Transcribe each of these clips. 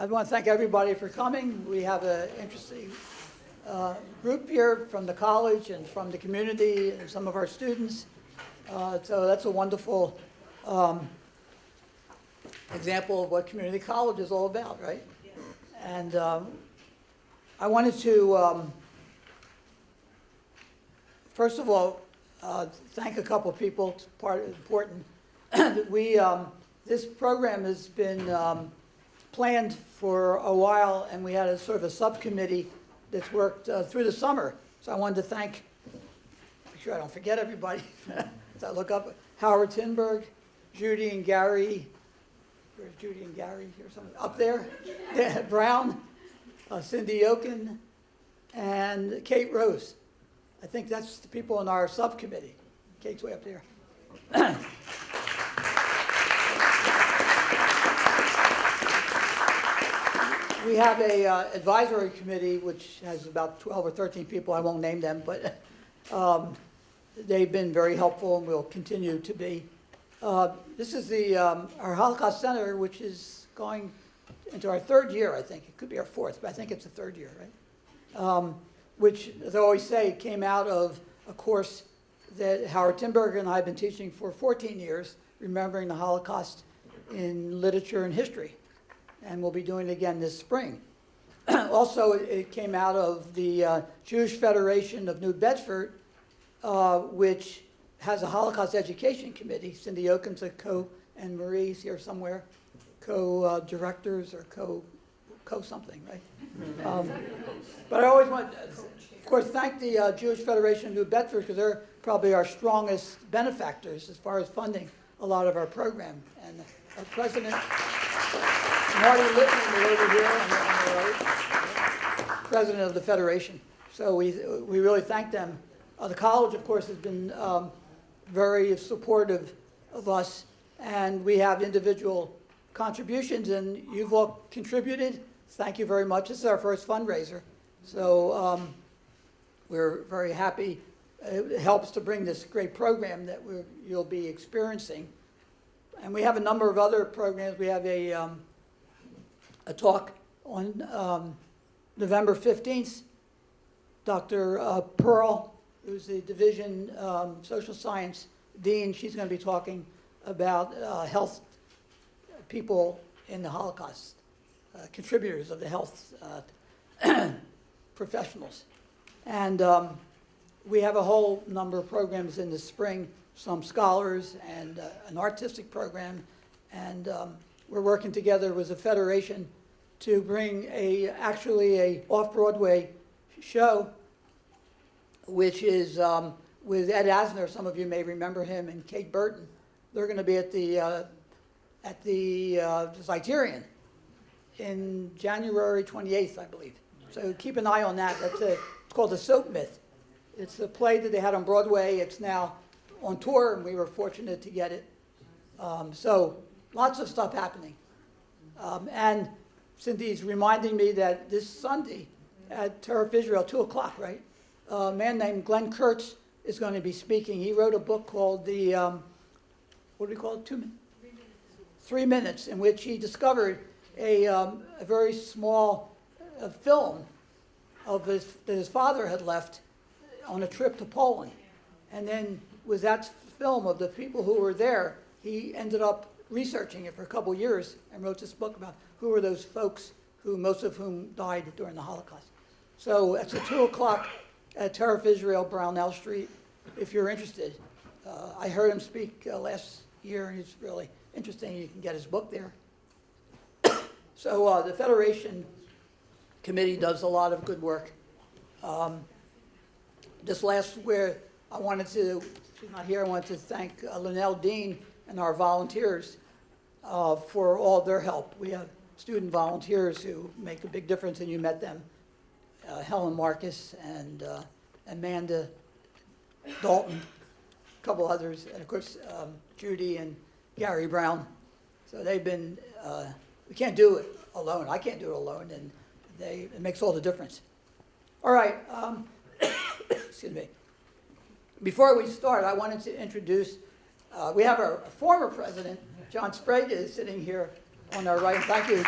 I want to thank everybody for coming. We have an interesting uh, group here from the college and from the community and some of our students. Uh, So that's a wonderful um, example of what community college is all about, right? And um, I wanted to, um, first of all, uh, thank a couple of people, it's part, important. We, um, this program has been um, planned for a while, and we had a sort of a subcommittee that's worked uh, through the summer. So I wanted to thank, make sure I don't forget everybody, as I look up, Howard Tinberg, Judy and Gary, where's Judy and Gary or something, up there? Brown, uh, Cindy Yokin, and Kate Rose. I think that's the people in our subcommittee. Kate's way up there. We have a uh, advisory committee, which has about 12 or 13 people, I won't name them, but um, they've been very helpful and will continue to be. Uh, This is the, um, our Holocaust Center, which is going into our third year, I think. It could be our fourth, but I think it's the third year, right? Um, Which, as I always say, came out of a course that Howard Timberger and I have been teaching for 14 years, remembering the Holocaust in literature and history and we'll be doing it again this spring. Also, it- it came out of the uh, Jewish Federation of New Bedford, uh, which has a Holocaust Education Committee. Cindy Oken's a co, and Marie's here somewhere, co-directors or co, co-something, right? Um, But I always want, of course, thank the uh, Jewish Federation of New Bedford, because they're probably our strongest benefactors as far as funding a lot of our program. And our president, Marty is over here on the, the right, president of the federation. So we, we really thank them. Uh, the college, of course, has been um, very supportive of us, and we have individual contributions, and you've all contributed. Thank you very much. This is our first fundraiser, so um, we're very happy. It helps to bring this great program that you'll be experiencing. And we have a number of other programs. We have a, um, a talk on um, November 15th. Dr. uh, Pearl, who's the division um, social science dean, she's going to be talking about uh, health people in the Holocaust, uh, contributors of the health uh, professionals. And um, we have a whole number of programs in the spring, some scholars and uh, an artistic program. And um, we're working together with the Federation to bring a, actually a off-Broadway show, which is um, with Ed Asner, some of you may remember him, and Kate Burton. They're going to be at the, uh, at the uh, Zeiterion in January 28th, I believe. So keep an eye on that. That's a, it's called The Soap Myth. It's a play that they had on Broadway. It's now on tour, and we were fortunate to get it. Um, so lots of stuff happening. Um, and Cynthia's reminding me that this Sunday at Turf Israel, 2 o'clock, right? A man named Glenn Kurtz is going to be speaking. He wrote a book called the, um, what do we call it? Two minutes? Three minutes, in which he discovered a, um, a very small uh, film of his, that his father had left on a trip to Poland. And then with that film of the people who were there, he ended up researching it for a couple years and wrote this book about who were those folks who, most of whom died during the Holocaust. So it's at 2 o'clock at Turf Israel, Brownell Street, if you're interested. Uh, I heard him speak uh, last year, and he's really interesting. You can get his book there. so uh, the Federation Committee does a lot of good work. Um, this last where I wanted to, she's not here, I wanted to thank uh, Linnell Dean and our volunteers uh, for all their help. We have student volunteers who make a big difference, and you met them. Uh, Helen Marcus and uh, Amanda Dalton, a couple others, and of course um, Judy and Gary Brown. So they've been, uh, we can't do it alone. I can't do it alone, and they, it makes all the difference. All right, um, excuse me. Before we start, I wanted to introduce, uh, we have our former president, John Sbrega is sitting here on our right. Thank you.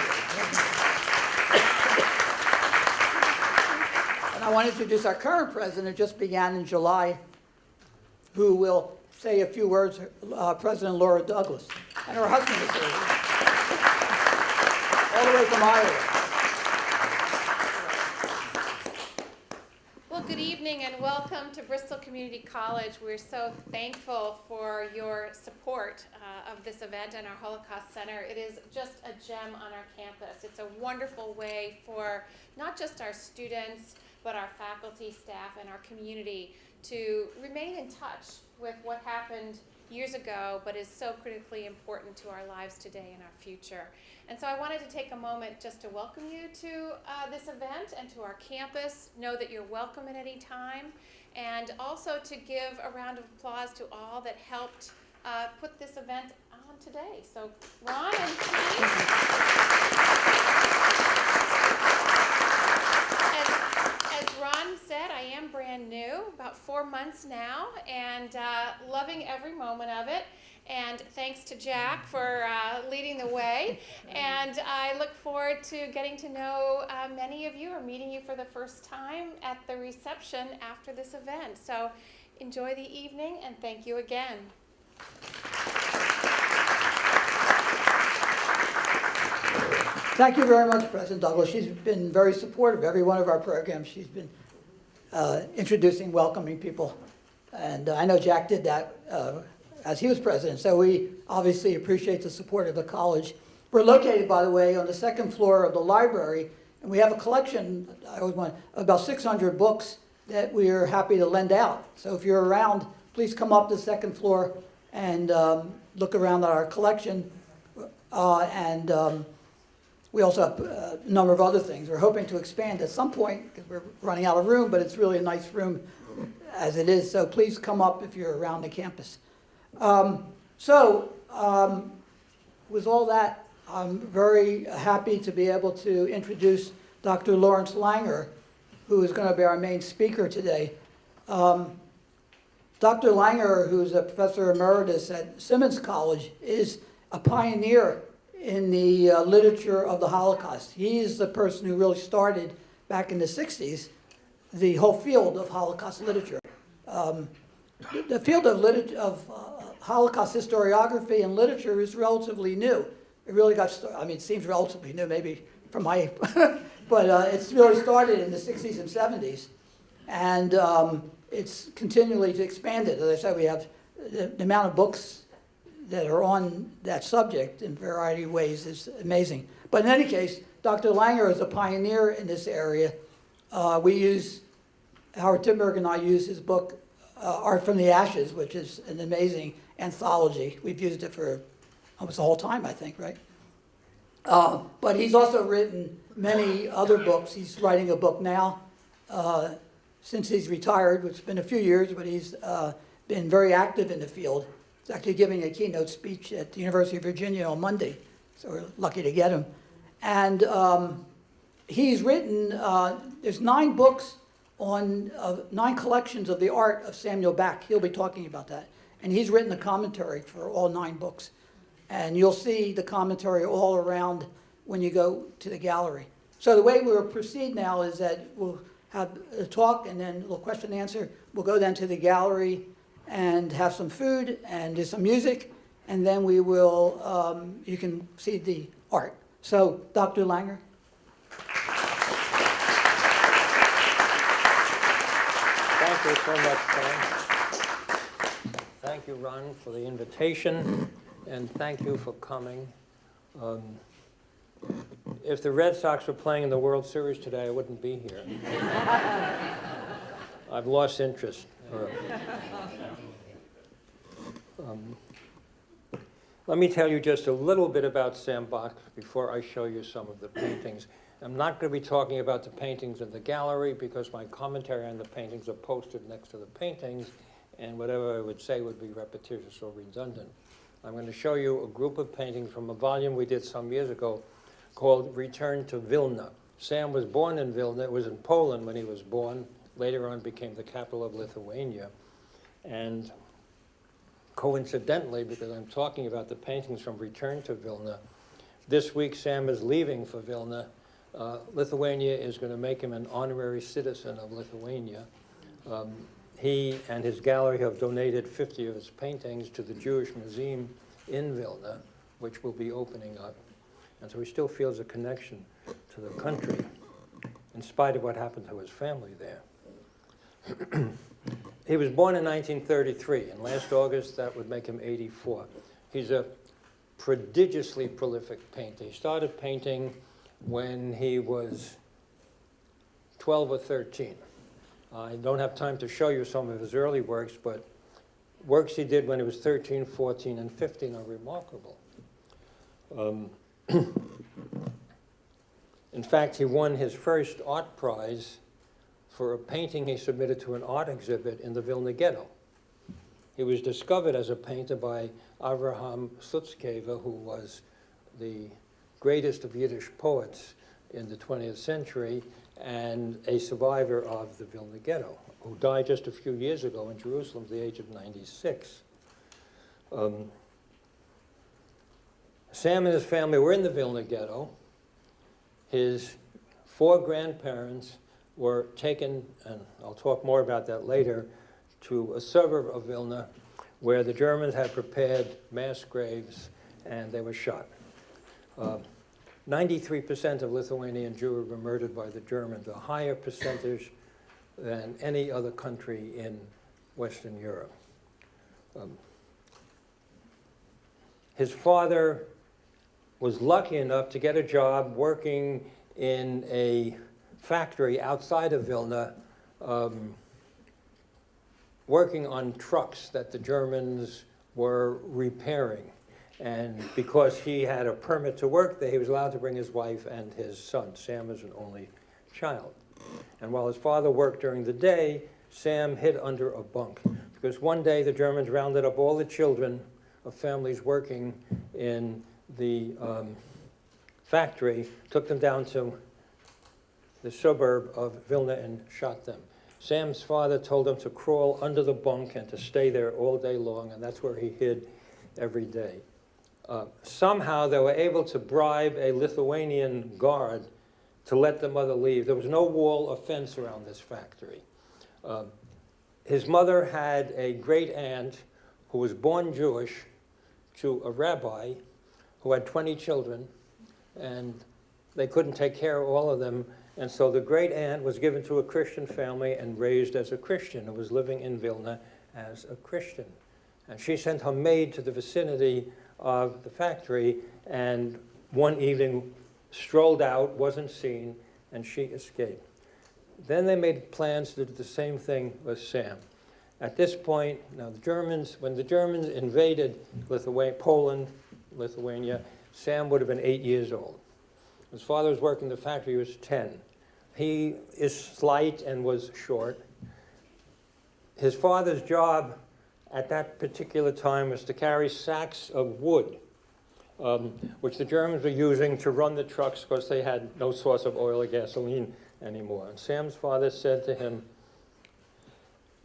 And I want to introduce our current president, just began in July, who will say a few words, uh, President Laura Douglas. And her husband is here. All the way from Iowa. Evening and welcome to Bristol Community College. We're so thankful for your support uh, of this event and our Holocaust Center. It is just a gem on our campus. It's a wonderful way for not just our students, but our faculty, staff, and our community to remain in touch with what happened years ago, but is so critically important to our lives today and our future. And so I wanted to take a moment just to welcome you to uh, this event and to our campus. Know that you're welcome at any time. And also to give a round of applause to all that helped uh, put this event on today. So Ron and team. As, as Ron said, I am brand new, about four months now, and uh, loving every moment of it. And thanks to Jack for uh, leading the way. And I look forward to getting to know uh, many of you or meeting you for the first time at the reception after this event. So enjoy the evening and thank you again. Thank you very much, President Douglas. She's been very supportive of every one of our programs. She's been uh, introducing, welcoming people. And I know Jack did that uh, as he was president, so we obviously appreciate the support of the college. We're located, by the way, on the second floor of the library, and we have a collection, I always want, about 600 books that we are happy to lend out. So if you're around, please come up to the second floor and um, look around at our collection. Uh, And um, we also have uh, a number of other things. We're hoping to expand at some point because we're running out of room, but it's really a nice room as it is. So please come up if you're around the campus. Um, So um, with all that, I'm very happy to be able to introduce Dr. Lawrence Langer, who is going to be our main speaker today. Um, Dr. Langer, who's a professor emeritus at Simmons College, is a pioneer in the uh, literature of the Holocaust. He's the person who really started, back in the 60s, the whole field of Holocaust literature. Um, the- field of, of uh, Holocaust historiography and literature is relatively new. It really got, sta- I mean, it seems relatively new, maybe from my, but uh, it's really started in the 60s and 70s. And um, it's continually expanded. As I said, we have the, the amount of books that are on that subject in a variety of ways is amazing. But in any case, Dr. Langer is a pioneer in this area. Uh, we use, Howard Tinberg and I use his book, uh, Art from the Ashes, which is an amazing anthology. We've used it for almost the whole time, I think, right? Uh, but he's also written many other books. He's writing a book now uh, since he's retired, which has been a few years, but he's uh, been very active in the field. He's actually giving a keynote speech at the University of Virginia on Monday, so we're lucky to get him. And um, he's written, uh, there's nine books on, uh, nine collections of the art of Samuel Bak. He'll be talking about that. And he's written a commentary for all nine books. And you'll see the commentary all around when you go to the gallery. So the way we'll proceed now is that we'll have a talk and then a little question and answer. We'll go then to the gallery and have some food and do some music. And then we will, um, you can see the art. So Dr. Langer? Thank you so much, Tom. Thank you, Ron, for the invitation, and thank you for coming. Um, If the Red Sox were playing in the World Series today, I wouldn't be here. I've lost interest. Um, Let me tell you just a little bit about Sam Bak before I show you some of the paintings. I'm not going to be talking about the paintings in the gallery because my commentary on the paintings are posted next to the paintings, and whatever I would say would be repetitious or redundant. I'm going to show you a group of paintings from a volume we did some years ago called Return to Vilna. Sam was born in Vilna. It was in Poland when he was born. Later on became the capital of Lithuania. And coincidentally, because I'm talking about the paintings from Return to Vilna, this week Sam is leaving for Vilna Uh, Lithuania is going to make him an honorary citizen of Lithuania. Um, He and his gallery have donated 50 of his paintings to the Jewish Museum in Vilna, which will be opening up. And so he still feels a connection to the country, in spite of what happened to his family there. He was born in 1933, and last August, that would make him 84. He's a prodigiously prolific painter. He started painting when he was 12 or 13. I don't have time to show you some of his early works, but works he did when he was 13, 14, and 15 are remarkable. Um, in fact, he won his first art prize for a painting he submitted to an art exhibit in the Vilna Ghetto. He was discovered as a painter by Avraham Sutzkever, who was the greatest of Yiddish poets in the 20th century and a survivor of the Vilna Ghetto, who died just a few years ago in Jerusalem at the age of 96. Um, Sam and his family were in the Vilna Ghetto. His four grandparents were taken, and I'll talk more about that later, to a suburb of Vilna where the Germans had prepared mass graves and they were shot. Uh, 93% of Lithuanian Jews were murdered by the Germans, a higher percentage than any other country in Western Europe. Um, his father was lucky enough to get a job working in a factory outside of Vilna, um, working on trucks that the Germans were repairing. And because he had a permit to work there, he was allowed to bring his wife and his son. Sam is an only child. And while his father worked during the day, Sam hid under a bunk. Because one day the Germans rounded up all the children of families working in the um, factory, took them down to the suburb of Vilna and shot them. Sam's father told him to crawl under the bunk and to stay there all day long, and that's where he hid every day. Uh, somehow they were able to bribe a Lithuanian guard to let the mother leave. There was no wall or fence around this factory. Um, his mother had a great aunt who was born Jewish to a rabbi who had 20 children, and they couldn't take care of all of them. And so the great aunt was given to a Christian family and raised as a Christian and was living in Vilna as a Christian. And she sent her maid to the vicinity of the factory and one evening strolled out, wasn't seen, and she escaped. Then they made plans to do the same thing with Sam. At this point, now the Germans, when the Germans invaded Lithuania, Poland, Lithuania, Sam would have been eight years old. His father was working in the factory, he was 10. He is slight and was short. His father's job at that particular time was to carry sacks of wood, um, which the Germans were using to run the trucks because they had no source of oil or gasoline anymore. And Sam's father said to him,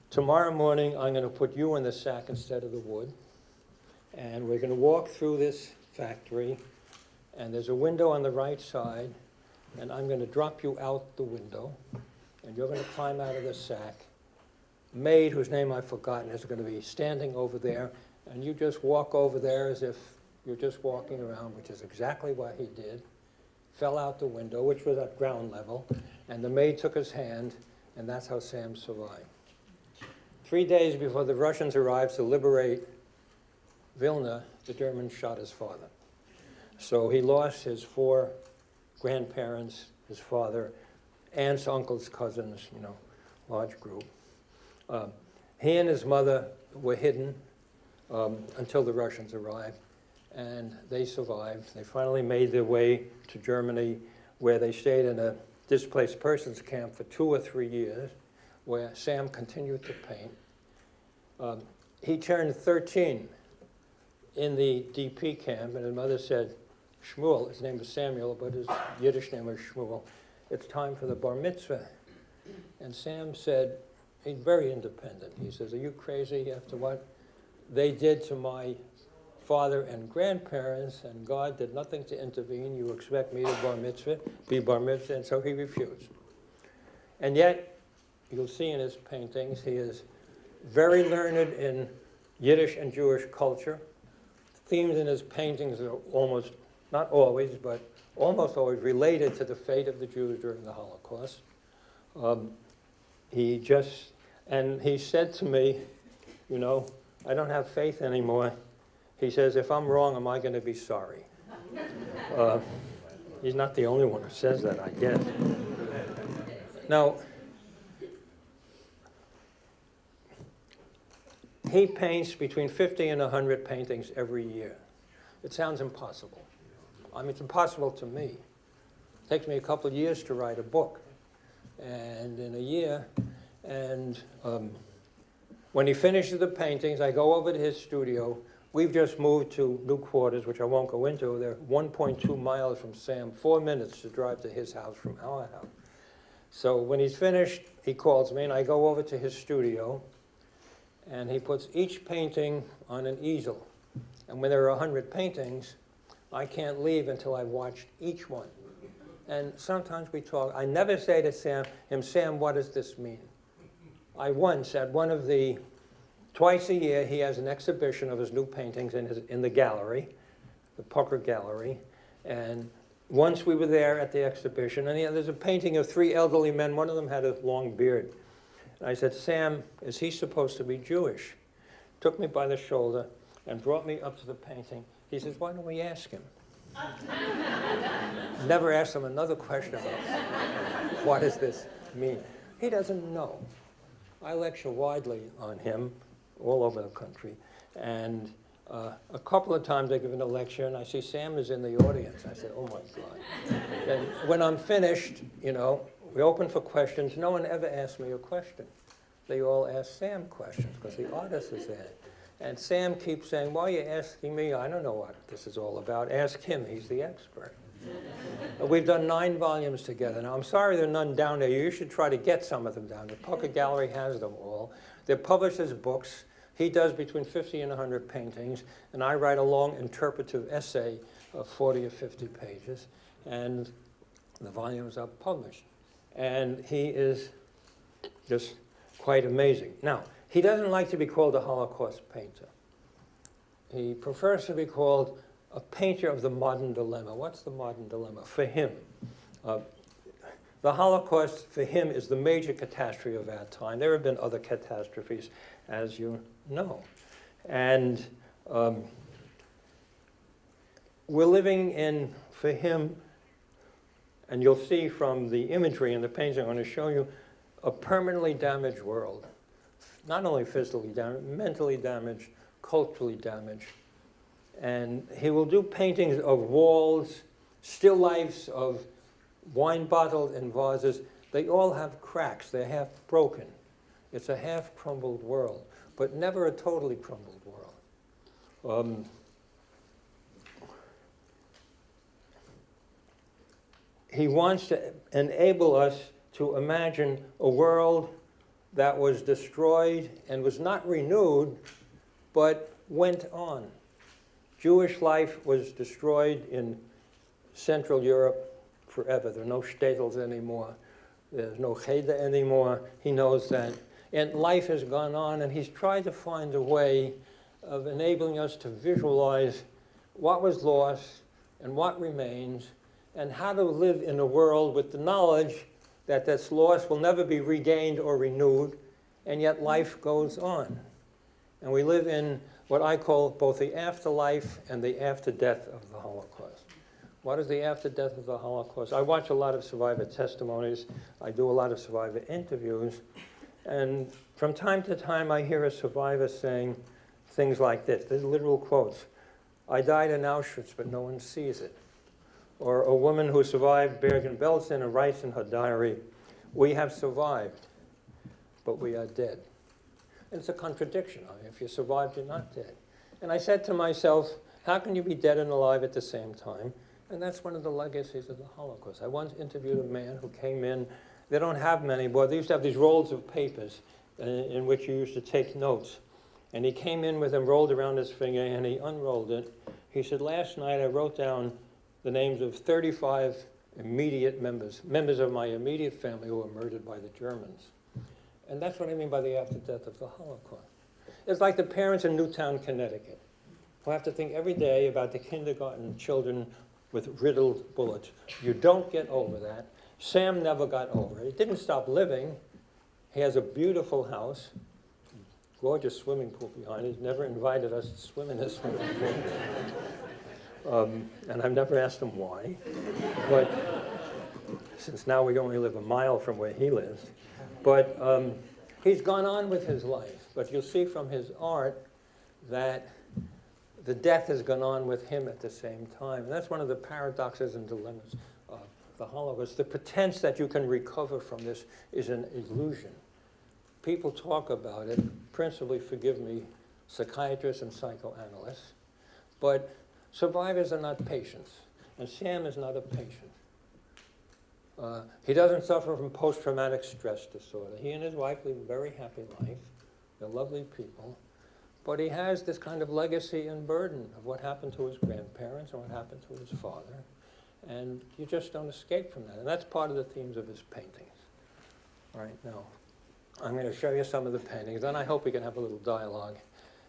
tomorrow morning I'm going to put you in the sack instead of the wood, and we're going to walk through this factory, and there's a window on the right side, and I'm going to drop you out the window, and you're going to climb out of the sack. Maid, whose name I've forgotten, is going to be standing over there, and you just walk over there as if you're just walking around, which is exactly what he did. Fell out the window, which was at ground level, and the maid took his hand, and that's how Sam survived. Three days before the Russians arrived to liberate Vilna, the Germans shot his father. So he lost his four grandparents, his father, aunts, uncles, cousins, you know, large group. Um, he and his mother were hidden um, until the Russians arrived, and they survived. They finally made their way to Germany, where they stayed in a displaced persons camp for two or three years, where Sam continued to paint. Um, he turned 13 in the DP camp, and his mother said, Shmuel, his name was Samuel, but his Yiddish name was Shmuel, it's time for the bar mitzvah. And Sam said, he's very independent. He says, are you crazy after what they did to my father and grandparents, and God did nothing to intervene. You expect me to bar mitzvah, be bar mitzvah, and so he refused. And yet, you'll see in his paintings, he is very learned in Yiddish and Jewish culture. Themes in his paintings are almost, not always, but almost always related to the fate of the Jews during the Holocaust. Um, he just, and he said to me, you know, I don't have faith anymore. He says, if I'm wrong, am I going to be sorry? Uh, he's not the only one who says that, I guess. Now, he paints between 50 and 100 paintings every year. It sounds impossible. I mean, it's impossible to me. It takes me a couple of years to write a book. And in a year, and um, when he finishes the paintings, I go over to his studio. We've just moved to new quarters, which I won't go into. They're 1.2 miles from Sam, four minutes to drive to his house from our house. So when he's finished, he calls me, and I go over to his studio, and he puts each painting on an easel. And when there are 100 paintings, I can't leave until I've watched each one. And sometimes we talk. I never say to Sam, him, Sam, what does this mean? I once, at one of the, twice a year, he has an exhibition of his new paintings in, his, in the gallery, the Pucker Gallery. And once we were there at the exhibition, and he, there's a painting of three elderly men. One of them had a long beard. And I said, Sam, is he supposed to be Jewish? Took me by the shoulder and brought me up to the painting. He says, why don't we ask him? Never ask him another question about what does this mean. He doesn't know. I lecture widely on him all over the country. And uh, a couple of times I give a lecture and I see Sam is in the audience. I said, oh my God. and when I'm finished, you know, we open for questions. No one ever asks me a question. They all ask Sam questions because the artist is there. And Sam keeps saying, why are you asking me? I don't know what this is all about. Ask him, he's the expert. We've done nine volumes together. Now, I'm sorry there are none down there. You should try to get some of them down. The Pucker Gallery has them all. They're published as books. He does between 50 and 100 paintings, and I write a long interpretive essay of 40 or 50 pages, and the volumes are published. And he is just quite amazing. Now, he doesn't like to be called a Holocaust painter. He prefers to be called a painter of the modern dilemma. What's the modern dilemma for him? Uh, the Holocaust for him is the major catastrophe of our time. There have been other catastrophes, as you know. And um, we're living in, for him, and you'll see from the imagery in the paintings I'm going to show you, a permanently damaged world. Not only physically damaged, mentally damaged, culturally damaged. And he will do paintings of walls, still lifes of wine bottles and vases. They all have cracks. They're half broken. It's a half crumbled world, but never a totally crumbled world. Um, he wants to enable us to imagine a world that was destroyed and was not renewed, but went on. Jewish life was destroyed in Central Europe forever. There are no shtetls anymore. There's no cheder anymore. He knows that. And life has gone on, and he's tried to find a way of enabling us to visualize what was lost and what remains, and how to live in a world with the knowledge that this loss will never be regained or renewed, and yet life goes on. And we live in what I call both the afterlife and the after death of the Holocaust. What is the after death of the Holocaust? I watch a lot of survivor testimonies. I do a lot of survivor interviews. And from time to time, I hear a survivor saying things like this. These literal quotes. I died in Auschwitz, but no one sees it. Or a woman who survived Bergen-Belsen and writes in her diary, we have survived, but we are dead. And it's a contradiction. I mean, if you survived, you're not dead. And I said to myself, how can you be dead and alive at the same time? And that's one of the legacies of the Holocaust. I once interviewed a man who came in. They don't have many, but they used to have these rolls of papers in, in which you used to take notes. And he came in with them rolled around his finger and he unrolled it. He said, last night I wrote down the names of 35 immediate members, members of my immediate family who were murdered by the Germans. And that's what I mean by the after death of the Holocaust. It's like the parents in Newtown, Connecticut, who have to think every day about the kindergarten children with riddled bullets. You don't get over that. Sam never got over it. He didn't stop living. He has a beautiful house, gorgeous swimming pool behind. He's never invited us to swim in his swimming pool. Um, and I've never asked him why. But since now we only live a mile from where he lives. But um, he's gone on with his life. But you'll see from his art that the death has gone on with him at the same time. And that's one of the paradoxes and dilemmas of the Holocaust. The pretense that you can recover from this is an illusion. People talk about it, principally, forgive me, psychiatrists and psychoanalysts, but survivors are not patients, and Sam is not a patient. Uh, he doesn't suffer from post-traumatic stress disorder. He and his wife live a very happy life. They're lovely people. But he has this kind of legacy and burden of what happened to his grandparents and what happened to his father. And you just don't escape from that. And that's part of the themes of his paintings. All right, now, I'm going to show you some of the paintings, and I hope we can have a little dialogue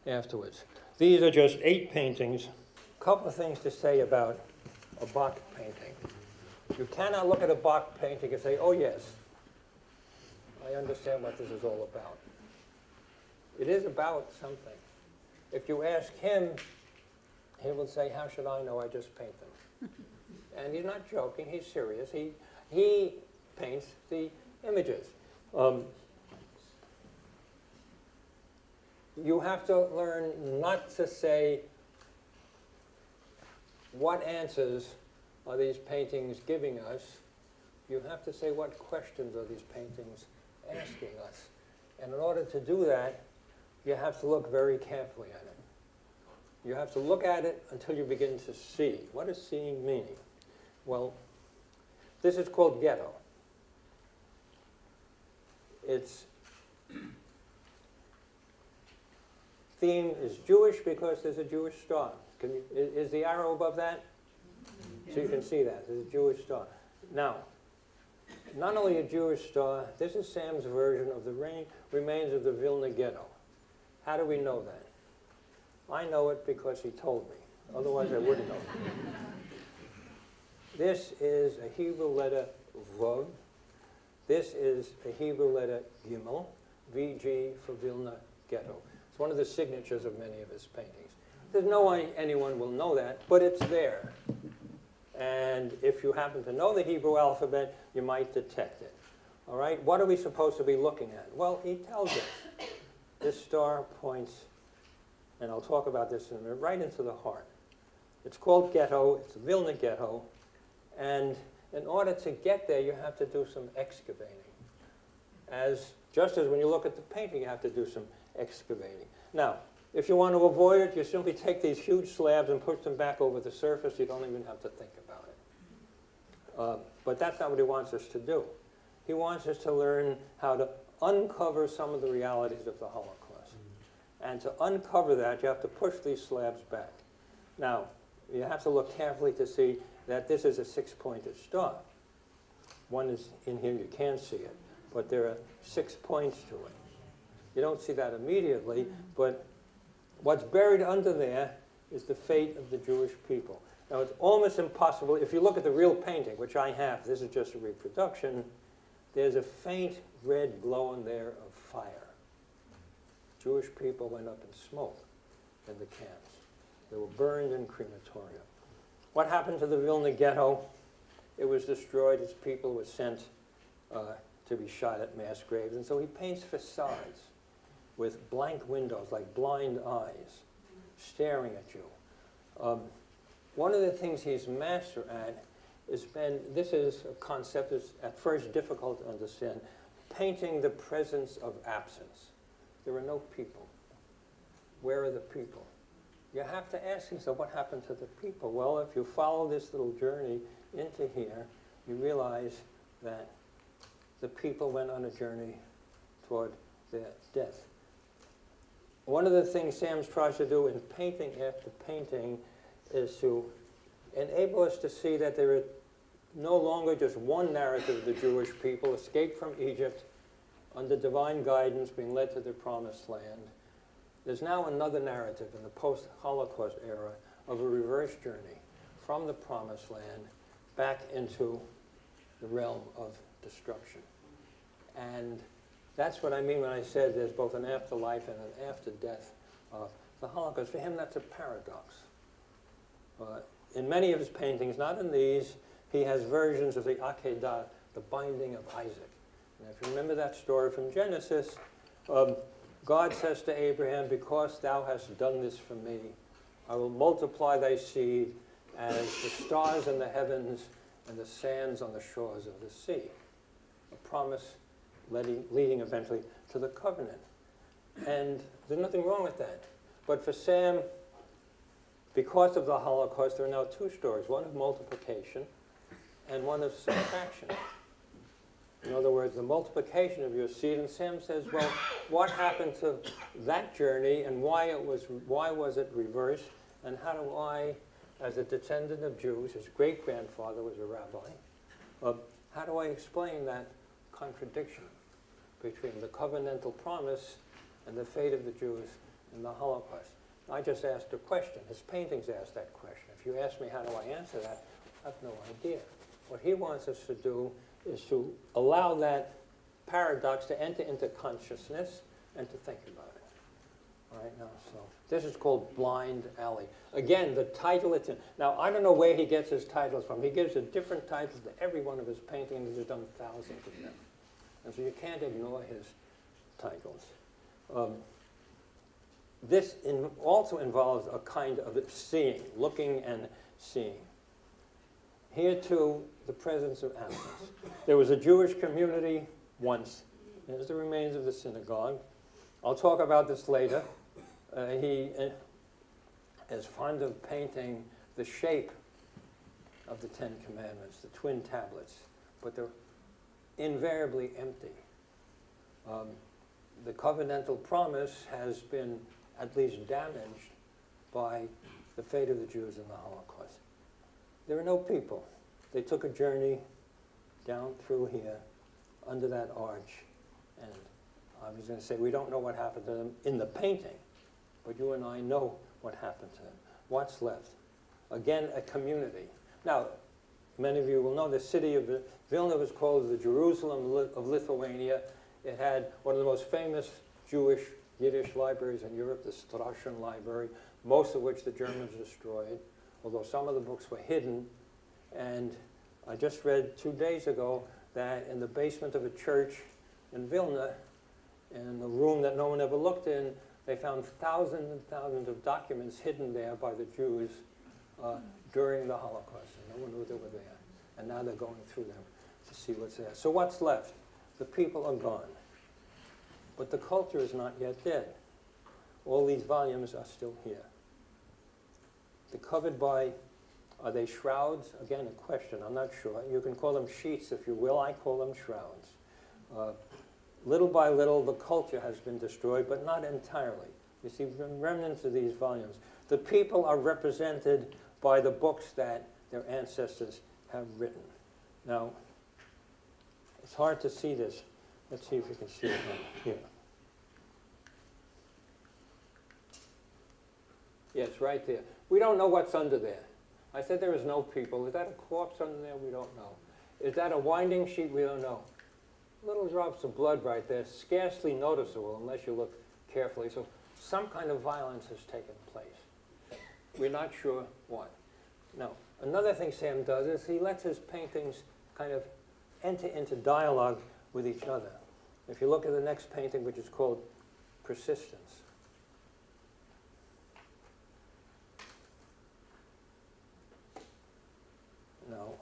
afterwards. These are just eight paintings. Couple of things to say about a Bak painting. You cannot look at a Bak painting and say, oh yes, I understand what this is all about. It is about something. If you ask him, he will say, how should I know? I just paint them. and he's not joking, he's serious. He, he paints the images. Um, you have to learn not to say, what answers are these paintings giving us? You have to say, what questions are these paintings asking us? And in order to do that, you have to look very carefully at it. You have to look at it until you begin to see. What does seeing mean? Well, this is called ghetto. Its theme is Jewish because there's a Jewish star. Can you, is, is the arrow above that? So you can see that. There's a Jewish star. Now, not only a Jewish star, this is Sam's version of the rain, remains of the Vilna ghetto. How do we know that? I know it because he told me. Otherwise, I wouldn't know. This is a Hebrew letter Vav. This is a Hebrew letter Gimel, VG for Vilna Ghetto. It's one of the signatures of many of his paintings. There's no way anyone will know that, but it's there. And if you happen to know the Hebrew alphabet, you might detect it. All right, what are we supposed to be looking at? Well, he tells us. This star points, and I'll talk about this in a minute, right into the heart. It's called ghetto, it's Vilna ghetto, and in order to get there, you have to do some excavating. As, just as when you look at the painting, you have to do some excavating. Now, if you want to avoid it, you simply take these huge slabs and push them back over the surface. You don't even have to think about it. Uh, but that's not what he wants us to do. He wants us to learn how to uncover some of the realities of the Holocaust. And to uncover that, you have to push these slabs back. Now, you have to look carefully to see that this is a six-pointed star. One is in here, you can see it, but there are six points to it. You don't see that immediately, but what's buried under there is the fate of the Jewish people. Now, it's almost impossible, if you look at the real painting, which I have, this is just a reproduction, there's a faint red glow in there of fire. Jewish people went up in smoke in the camps. They were burned in crematoria. What happened to the Vilna ghetto? It was destroyed. Its people were sent uh, to be shot at mass graves. And so he paints facades with blank windows, like blind eyes, staring at you. Um, one of the things he's master at is been, this is a concept that's at first difficult to understand, painting the presence of absence. There are no people. Where are the people? You have to ask yourself, what happened to the people? Well, if you follow this little journey into here, you realize that the people went on a journey toward their death. One of the things Sam's tries to do in painting after painting is to enable us to see that there is no longer just one narrative of the Jewish people escaped from Egypt under divine guidance being led to the promised land. There's now another narrative in the post-Holocaust era of a reverse journey from the promised land back into the realm of destruction. And that's what I mean when I said there's both an afterlife and an after death of the Holocaust. For him, that's a paradox. Uh, in many of his paintings, not in these, he has versions of the Akedah, the binding of Isaac. And if you remember that story from Genesis, um, God says to Abraham, Because thou hast done this for me, I will multiply thy seed as the stars in the heavens and the sands on the shores of the sea. A promise leading, leading eventually to the covenant. And there's nothing wrong with that. But for Sam, because of the Holocaust, there are now two stories one of multiplication and one of subtraction. In other words, the multiplication of your seed. And Sam says, well, what happened to that journey and why, it was, why was it reversed? And how do I, as a descendant of Jews, his great grandfather was a rabbi, uh, how do I explain that contradiction between the covenantal promise and the fate of the Jews in the Holocaust? I just asked a question. His paintings ask that question. If you ask me how do I answer that, I have no idea. What he wants us to do is to allow that paradox to enter into consciousness and to think about it. All right, now, so this is called Blind Alley. Again, the title it's in. Now, I don't know where he gets his titles from. He gives a different title to every one of his paintings. He's done thousands of them. And so you can't ignore his titles. Um, this in also involves a kind of seeing, looking and seeing. Here too, the presence of animals. There was a Jewish community once. There's the remains of the synagogue. I'll talk about this later. Uh, he uh, is fond of painting the shape of the Ten Commandments, the twin tablets, but they're invariably empty. Um, the covenantal promise has been at least damaged by the fate of the Jews in the Holocaust. There are no people. They took a journey down through here, under that arch, and I was going to say, we don't know what happened to them in the painting, but you and I know what happened to them. What's left? Again, a community. Now, many of you will know the city of Vilna was called the Jerusalem of Lithuania. It had one of the most famous Jewish Yiddish libraries in Europe, the Strashun Library, most of which the Germans destroyed, although some of the books were hidden. And I just read two days ago that in the basement of a church in Vilna, in a room that no one ever looked in, they found thousands and thousands of documents hidden there by the Jews uh, during the Holocaust. And no one knew they were there. And now they're going through them to see what's there. So what's left? The people are gone. But the culture is not yet dead. All these volumes are still here. They're covered by, are they shrouds? Again, a question, I'm not sure. You can call them sheets if you will, I call them shrouds. Uh, little by little, the culture has been destroyed, but not entirely. You see remnants of these volumes. The people are represented by the books that their ancestors have written. Now, it's hard to see this. Let's see if we can see it here. Yes, right there. We don't know what's under there. I said there is no people. Is that a corpse under there? We don't know. Is that a winding sheet? We don't know. Little drops of blood right there, scarcely noticeable unless you look carefully. So some kind of violence has taken place. We're not sure what. Now, another thing Sam does is he lets his paintings kind of enter into dialogue with each other. If you look at the next painting, which is called Persistence. Now,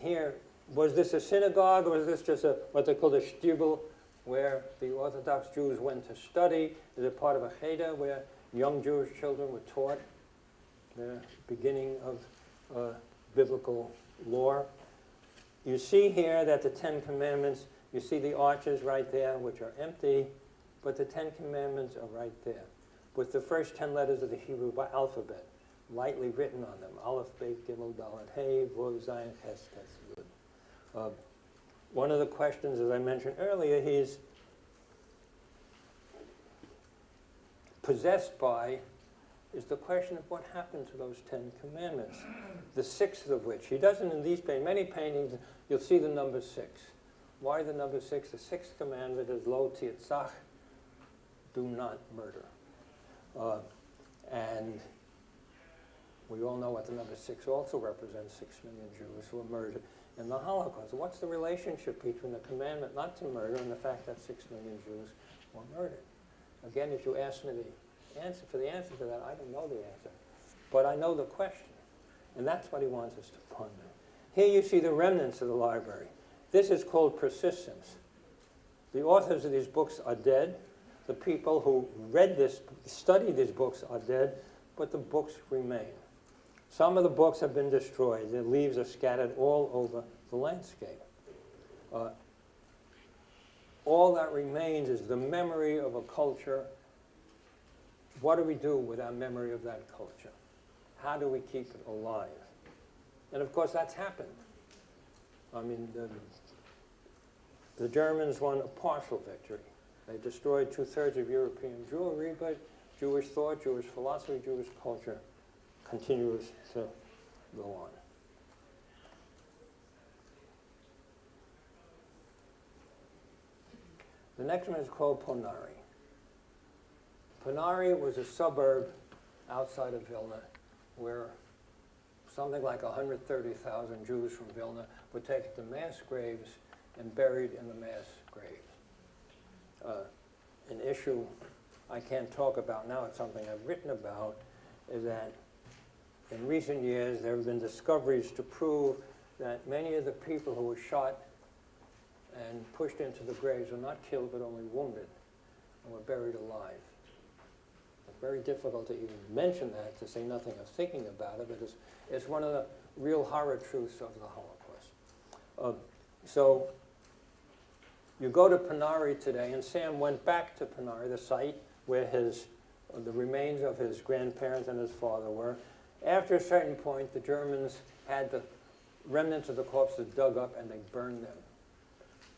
here, was this a synagogue or was this just a what they call a shtibel, where the Orthodox Jews went to study? Is it part of a cheder where young Jewish children were taught the beginning of uh, biblical lore? You see here that the Ten Commandments, you see the arches right there, which are empty. but the Ten Commandments are right there, with the first ten letters of the Hebrew alphabet lightly written on them. Aleph, Bet, Gimel, Dalet, Hey, Vav, Zayin, Ches, Tes, Yud. Uh, One of the questions, as I mentioned earlier, he's possessed by is the question of what happened to those Ten Commandments, the sixth of which, he doesn't in these paintings, many paintings, you'll see the number six. Why the number six? The sixth commandment is lo tirtzach, do not murder. Uh, and we all know what the number six also represents, six million Jews who were murdered in the Holocaust. What's the relationship between the commandment not to murder and the fact that six million Jews were murdered? Again, if you ask me the answer, for the answer to that, I don't know the answer. But I know the question, and that's what he wants us to ponder. Here you see the remnants of the library. This is called persistence. The authors of these books are dead. The people who read this, studied these books are dead, but the books remain. Some of the books have been destroyed. The leaves are scattered all over the landscape. Uh, all that remains is the memory of a culture. What do we do with our memory of that culture? How do we keep it alive? And of course, that's happened. I mean, the, the Germans won a partial victory. They destroyed two-thirds of European Jewry, but Jewish thought, Jewish philosophy, Jewish culture continues to go on. The next one is called Ponari. Ponari was a suburb outside of Vilna where something like 130,000 Jews from Vilna were taken to mass graves and buried in the mass graves. Uh, an issue I can't talk about now, it's something I've written about, is that in recent years there have been discoveries to prove that many of the people who were shot and pushed into the graves were not killed but only wounded and were buried alive. Very difficult to even mention that, to say nothing of thinking about it, but it's, it's one of the real horror truths of the Holocaust. Uh, so you go to Ponari today, and Sam went back to Ponari, the site where his, uh, the remains of his grandparents and his father were. After a certain point, the Germans had the remnants of the corpses dug up and they burned them.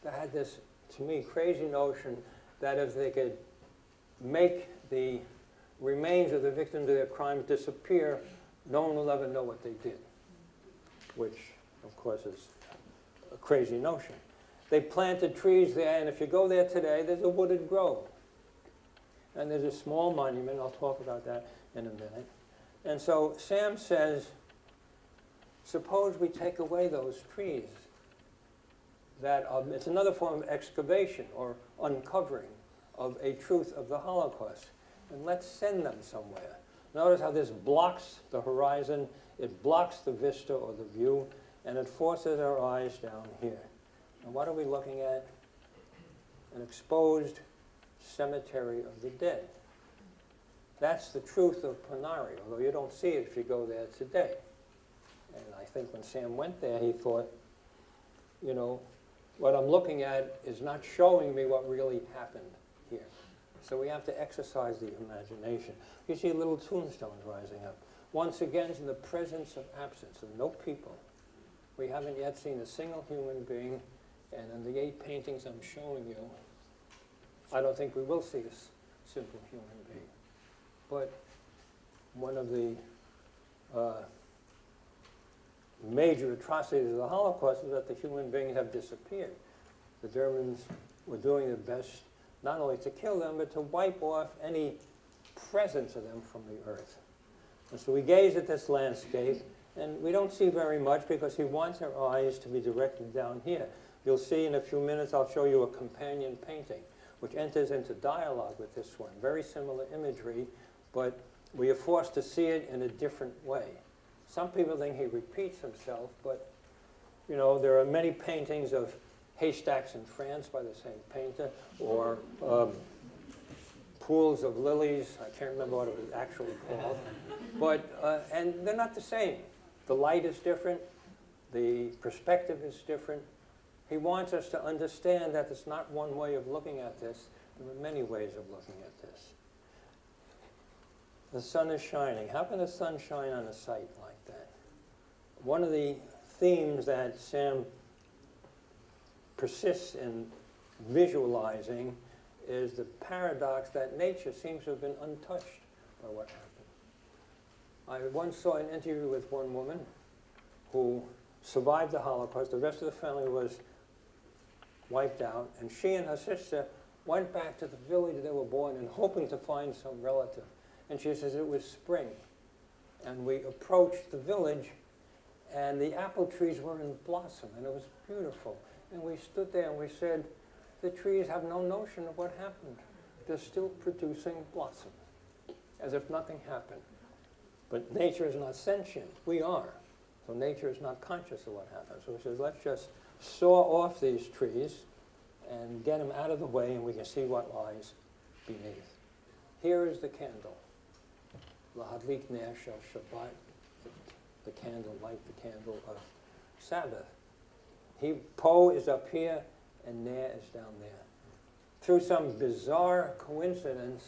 They had this, to me, crazy notion that if they could make the remains of the victims of their crimes disappear, no one will ever know what they did, which, of course, is a crazy notion. They planted trees there, and if you go there today, there's a wooded grove. And there's a small monument, I'll talk about that in a minute. And so Sam says, suppose we take away those trees. That um, it's another form of excavation or uncovering of a truth of the Holocaust. And let's send them somewhere. Notice how this blocks the horizon, it blocks the vista or the view, and it forces our eyes down here. And what are we looking at? An exposed cemetery of the dead. That's the truth of Ponari, although you don't see it if you go there today. And I think when Sam went there, he thought, you know, what I'm looking at is not showing me what really happened. So we have to exercise the imagination. You see little tombstones rising up. Once again, in the presence of absence, of no people. We haven't yet seen a single human being, and in the eight paintings I'm showing you, I don't think we will see a simple human being. But one of the uh, major atrocities of the Holocaust is that the human beings have disappeared. The Germans were doing their best not only to kill them, but to wipe off any presence of them from the earth. And so we gaze at this landscape, and we don't see very much because he wants our eyes to be directed down here. You'll see in a few minutes, I'll show you a companion painting, which enters into dialogue with this one. Very similar imagery, but we are forced to see it in a different way. Some people think he repeats himself, but you know, there are many paintings of haystacks in France by the same painter, or um, pools of lilies. I can't remember what it was actually called, but uh, and they're not the same. The light is different, the perspective is different. He wants us to understand that it's not one way of looking at this, There are many ways of looking at this. The sun is shining. How can the sun shine on a site like that? One of the themes that Sam persists in visualizing is the paradox that nature seems to have been untouched by what happened. I once saw an interview with one woman who survived the Holocaust. The rest of the family was wiped out, and she and her sister went back to the village they were born in, hoping to find some relative. And she says it was spring, and we approached the village, and the apple trees were in blossom, and it was beautiful. And we stood there and we said, the trees have no notion of what happened. They're still producing blossom, as if nothing happened. But nature is not sentient. We are. So nature is not conscious of what happened. So he says, let's just saw off these trees and get them out of the way and we can see what lies beneath. Here is the candle. Lahadlik ner shel Shabbat, the candle, light the candle of Sabbath. He, Po is up here and Ner is down there. Through some bizarre coincidence,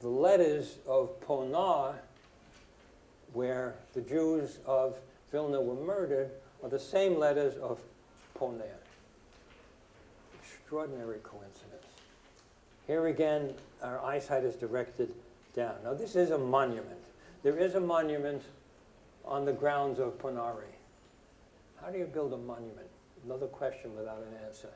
the letters of Ponar, where the Jews of Vilna were murdered, are the same letters of Poner. Extraordinary coincidence. Here again, our eyesight is directed down. Now, this is a monument. There is a monument on the grounds of Ponari. How do you build a monument? Another question without an answer.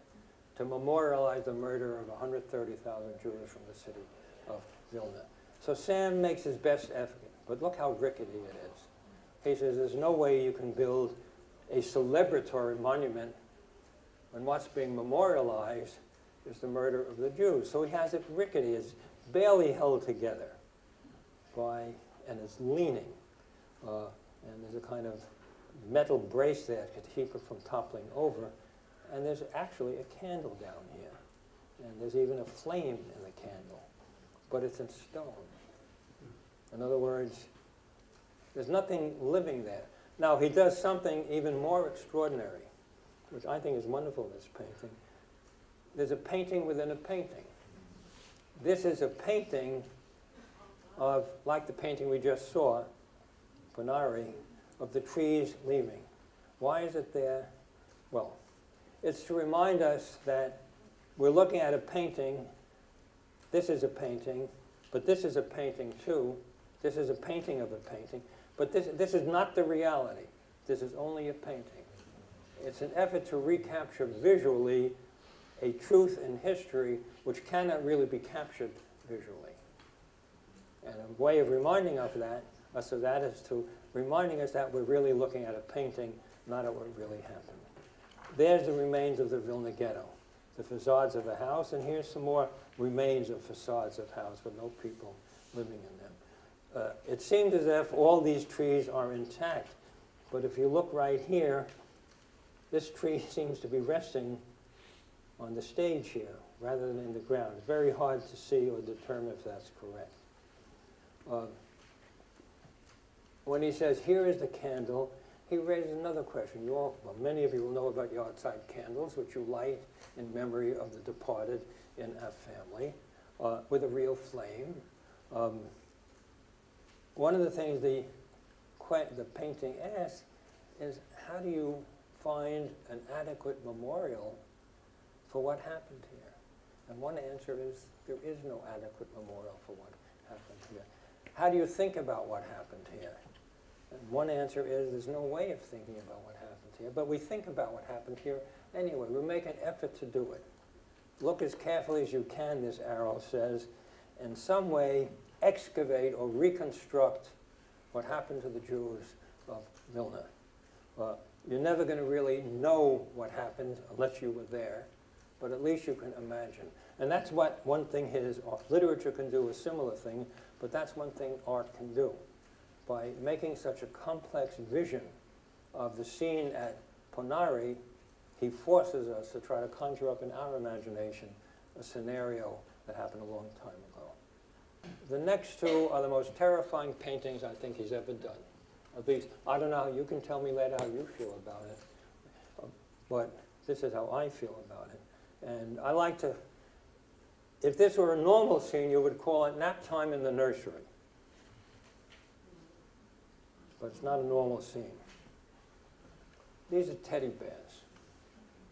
To memorialize the murder of 130,000 Jews from the city of Vilna. So Sam makes his best effort, but look how rickety it is. He says there's no way you can build a celebratory monument when what's being memorialized is the murder of the Jews. So he has it rickety, it's barely held together by, and it's leaning. Uh, and there's a kind of metal brace there to keep it from toppling over. And there's actually a candle down here. And there's even a flame in the candle. But it's in stone. In other words, there's nothing living there. Now, he does something even more extraordinary, which I think is wonderful in this painting. There's a painting within a painting. This is a painting of, like the painting we just saw, Ponari, of the trees leaving. Why is it there? Well, it's to remind us that we're looking at a painting. This is a painting, but this is a painting too. This is a painting of a painting. But this, this is not the reality. This is only a painting. It's an effort to recapture visually a truth in history which cannot really be captured visually. And a way of reminding of that, uh, us of that is to reminding us that we're really looking at a painting, not at what really happened. There's the remains of the Vilna ghetto, the facades of a house, and here's some more remains of facades of house with no people living in them. Uh, it seems as if all these trees are intact, but if you look right here, this tree seems to be resting on the stage here rather than in the ground. It's very hard to see or determine if that's correct. Uh, when he says, here is the candle, he raises another question. You all, well, many of you will know about yahrzeit candles, which you light in memory of the departed in our family, uh, with a real flame. Um, one of the things the, the painting asks is, how do you find an adequate memorial for what happened here? And one answer is, there is no adequate memorial for what happened here. How do you think about what happened here? One answer is there's no way of thinking about what happened here, but we think about what happened here anyway. We make an effort to do it. Look as carefully as you can, this arrow says, in some way excavate or reconstruct what happened to the Jews of Vilna. Well, you're never going to really know what happened unless you were there, but at least you can imagine. And that's what one thing is, literature can do a similar thing, but that's one thing art can do by making such a complex vision of the scene at Ponari, he forces us to try to conjure up in our imagination a scenario that happened a long time ago. The next two are the most terrifying paintings I think he's ever done. At least, I don't know, how you can tell me later how you feel about it, um, but this is how I feel about it. And I like to if this were a normal scene, you would call it nap time in the nursery. But it's not a normal scene. These are teddy bears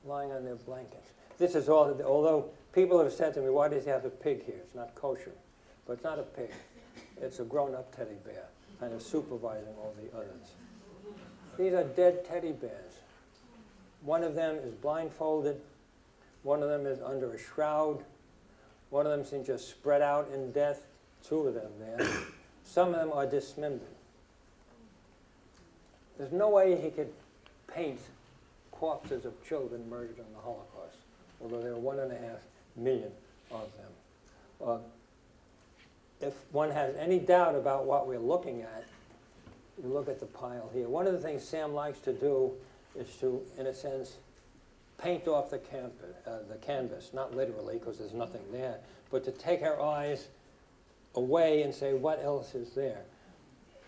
lying on their blankets. This is all, although people have said to me, why does he have a pig here? It's not kosher. But it's not a pig. It's a grown-up teddy bear, kind of supervising all the others. These are dead teddy bears. One of them is blindfolded. One of them is under a shroud. One of them seems just spread out in death. Two of them there. Some of them are dismembered. There's no way he could paint corpses of children murdered in the Holocaust, although there are one and a half million of them. Uh, if one has any doubt about what we're looking at, you look at the pile here. One of the things Sam likes to do is to, in a sense, paint off the, uh, the canvas, not literally because there's nothing there, but to take our eyes away and say, what else is there?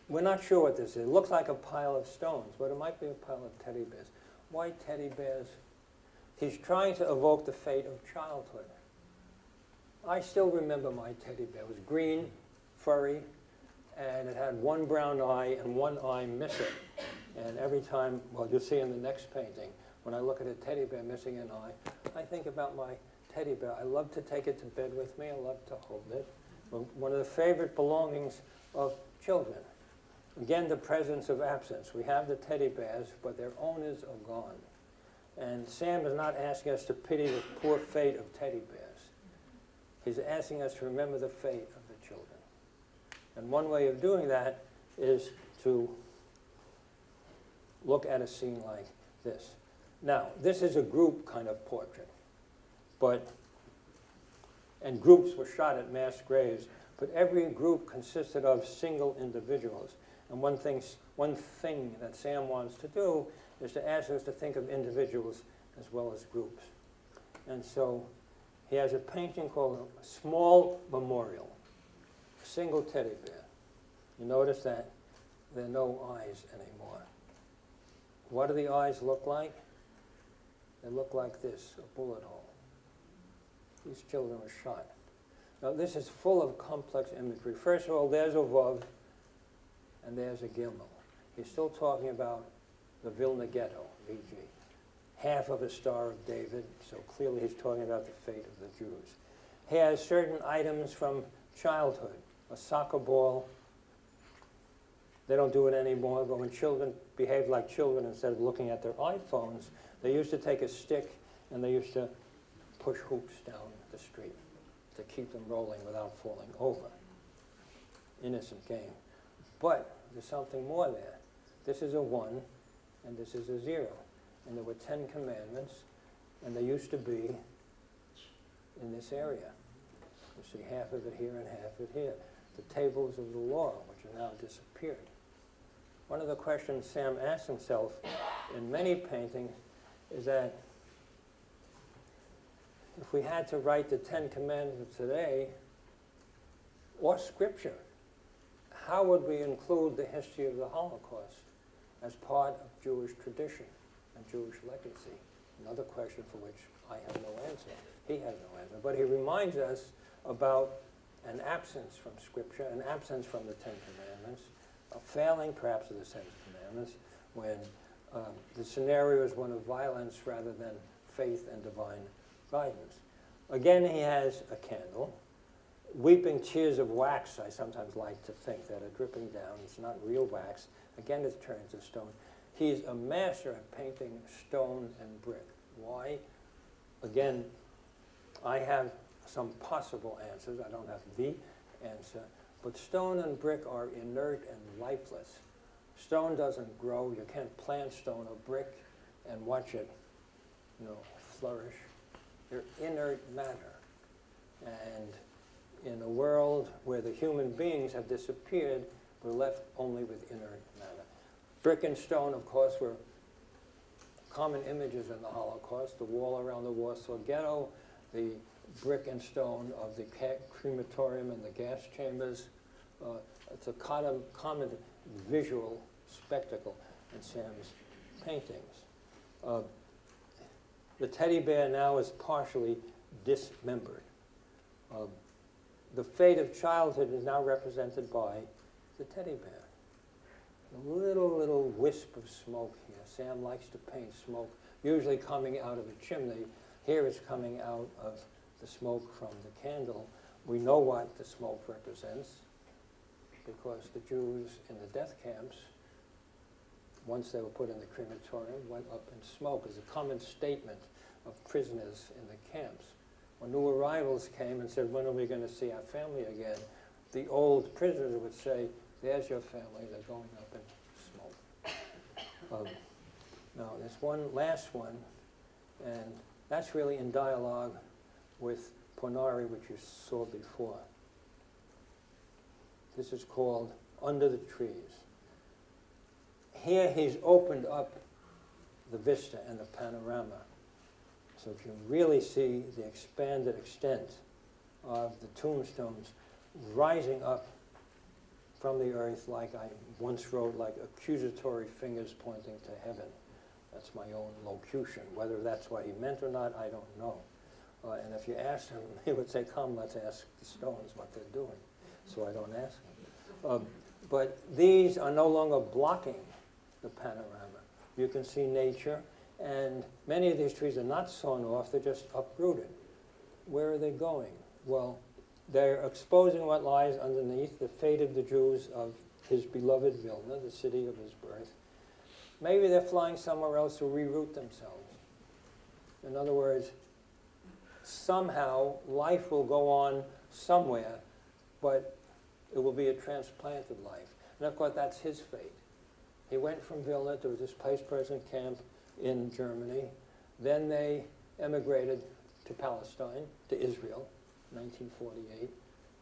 We're not sure what this is. It looks like a pile of stones, but it might be a pile of teddy bears. Why teddy bears? He's trying to evoke the fate of childhood. I still remember my teddy bear. It was green, furry, and it had one brown eye and one eye missing. And every time, well, you'll see in the next painting, when I look at a teddy bear missing an eye, I think about my teddy bear. I love to take it to bed with me. I love to hold it. One of the favorite belongings of children. Again, the presence of absence. We have the teddy bears, but their owners are gone. And Sam is not asking us to pity the poor fate of teddy bears. He's asking us to remember the fate of the children. And one way of doing that is to look at a scene like this. Now, this is a group kind of portrait, but, and groups were shot at mass graves, but every group consisted of single individuals. And one thing, one thing that Sam wants to do is to ask us to think of individuals as well as groups. And so he has a painting called Small Memorial, a single teddy bear. You notice that there are no eyes anymore. What do the eyes look like? They look like this, a bullet hole. These children were shot. Now this is full of complex imagery. First of all, there's a Vav and there's a Gimel. He's still talking about the Vilna Ghetto, VG half of a Star of David, so clearly he's talking about the fate of the Jews. He has certain items from childhood, a soccer ball. They don't do it anymore, but when children behaved like children instead of looking at their iPhones, they used to take a stick and they used to push hoops down the street to keep them rolling without falling over. Innocent game. But there's something more there. This is a one and this is a zero and there were Ten Commandments, and they used to be in this area. You see half of it here and half of it here. The tables of the law, which are now disappeared. One of the questions Sam asks himself in many paintings is that if we had to write the Ten Commandments today, or Scripture, how would we include the history of the Holocaust as part of Jewish tradition? and Jewish legacy? Another question for which I have no answer. He has no answer. But he reminds us about an absence from Scripture, an absence from the Ten Commandments, a failing perhaps of the Ten Commandments, when um, the scenario is one of violence rather than faith and divine guidance. Again, he has a candle. Weeping tears of wax, I sometimes like to think, that are dripping down. It's not real wax. Again, it turns to stone. He's a master at painting stone and brick. Why? Again, I have some possible answers. I don't have the answer. But stone and brick are inert and lifeless. Stone doesn't grow. You can't plant stone or brick and watch it, you know, flourish. They're inert matter. And in a world where the human beings have disappeared, we're left only with inert matter. Brick and stone, of course, were common images in the Holocaust. The wall around the Warsaw Ghetto, the brick and stone of the crematorium and the gas chambers. Uh, it's a common, common visual spectacle in Sam's paintings. Uh, the teddy bear now is partially dismembered. Um, the fate of childhood is now represented by the teddy bear. A little, little wisp of smoke here. Sam likes to paint smoke, usually coming out of a chimney. Here it's coming out of the smoke from the candle. We know what the smoke represents because the Jews in the death camps, once they were put in the crematorium, went up in smoke as a common statement of prisoners in the camps. When new arrivals came and said, when are we going to see our family again? The old prisoners would say, there's your family, they're going up in smoke. Um, now, there's one last one, and that's really in dialogue with Ponari, which you saw before. This is called Under the Trees. Here he's opened up the vista and the panorama. So if you really see the expanded extent of the tombstones rising up from the earth like I once wrote, like accusatory fingers pointing to heaven. That's my own locution. Whether that's what he meant or not, I don't know. Uh, and if you asked him, he would say, come, let's ask the stones what they're doing. So I don't ask him. Um, but these are no longer blocking the panorama. You can see nature, and many of these trees are not sawn off, they're just uprooted. Where are they going? Well, they're exposing what lies underneath the fate of the Jews of his beloved Vilna, the city of his birth. Maybe they're flying somewhere else to reroute themselves. In other words, somehow life will go on somewhere, but it will be a transplanted life. And of course, that's his fate. He went from Vilna to this displaced person camp in Germany. Then they emigrated to Palestine, to Israel, 1948,